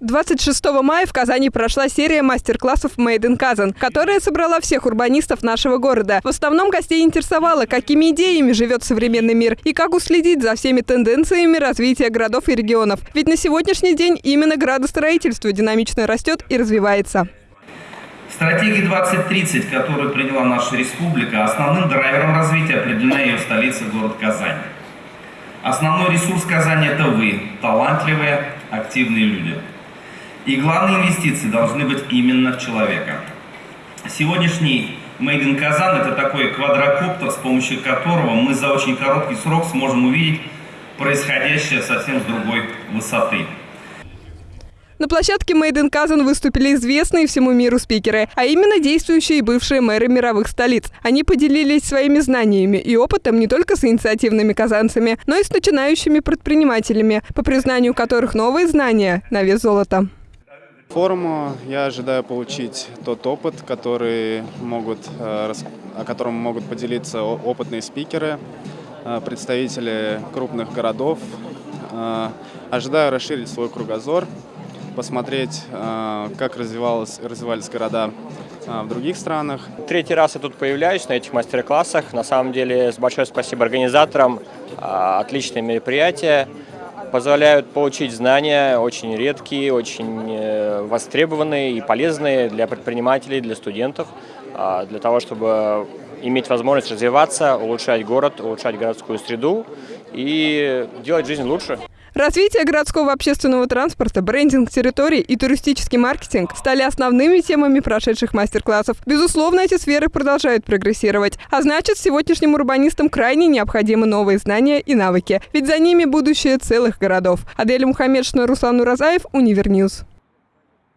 26 мая в Казани прошла серия мастер-классов Made in Kazan, которая собрала всех урбанистов нашего города. В основном гостей интересовало, какими идеями живет современный мир и как уследить за всеми тенденциями развития городов и регионов. Ведь на сегодняшний день именно градостроительство динамично растет и развивается. Стратегия 2030, которую приняла наша республика, основным драйвером развития определена ее столица, город Казань. Основной ресурс Казани – это вы, талантливые, активные люди. И главные инвестиции должны быть именно в человека. Сегодняшний Made in Казан – это такой квадрокоптер, с помощью которого мы за очень короткий срок сможем увидеть происходящее совсем с другой высоты. На площадке Made in Kazan выступили известные всему миру спикеры, а именно действующие и бывшие мэры мировых столиц. Они поделились своими знаниями и опытом не только с инициативными казанцами, но и с начинающими предпринимателями, по признанию которых новые знания на вес золота. Форуму я ожидаю получить тот опыт, который могут, э, о котором могут поделиться опытные спикеры, э, представители крупных городов. Э, ожидаю расширить свой кругозор, посмотреть, как развивалось, развивались города в других странах. Третий раз я тут появляюсь на этих мастер-классах. На самом деле, большое спасибо организаторам. Отличное мероприятие позволяют получить знания очень редкие, очень э, востребованные и полезные для предпринимателей, для студентов, а, для того, чтобы иметь возможность развиваться, улучшать город, улучшать городскую среду и делать жизнь лучше. Развитие городского общественного транспорта, брендинг территорий и туристический маркетинг стали основными темами прошедших мастер-классов. Безусловно, эти сферы продолжают прогрессировать. А значит, сегодняшним урбанистам крайне необходимы новые знания и навыки. Ведь за ними будущее целых городов. Адель Мухаммедшина, Руслан Уразаев, Univer News.